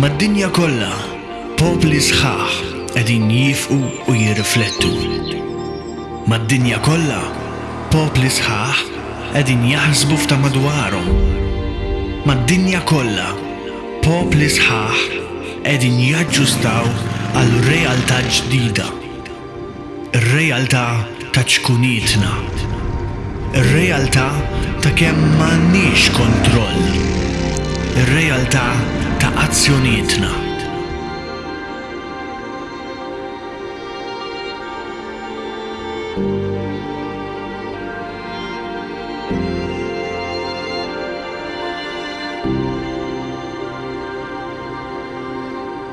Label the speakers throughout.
Speaker 1: Mad-dinja kollha, popli sħaħ qegħdin jiefqu u jirriflettu. Mad-dinja kollha, popli sħaħ qegħdin jaħsbu f'ta' madwarhom. Mad-dinja kollha, popli sħaħ qegħdin jaġġustaw għal realtà ġdida. ir-realtà ta' ċkunietna, ir-realtà ta' kemm m'għandniex kontroll, ir-realtà ta' azzjonietna.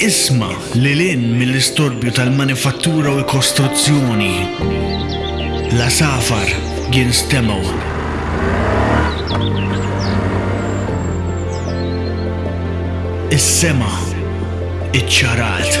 Speaker 1: Isma' lil hinn mill-istorbju tal-manifattura u l-kostruzzjoni. L-għasafar jinstemgħu. Is-sema iċċarat.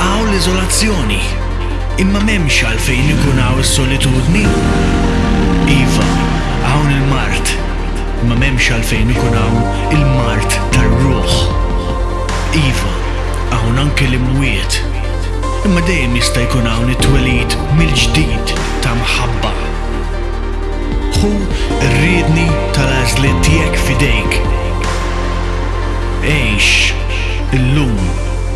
Speaker 1: Hawn l-iżolazzjoni, imma m'hemmx għalfejn ikun hawn is-solitudni. Iva, hawn il-mard, imma m'hemmx għalfejn ikun hawn il-mard tar-ruħ. Iva, hawn anke l-imwiet, imma dejjem jista' jkun hawn it-twelid mill-ġdid ta' mħabba. Ħu r-riedni tal-għażliet tiegħek f'idejk. Għix illum.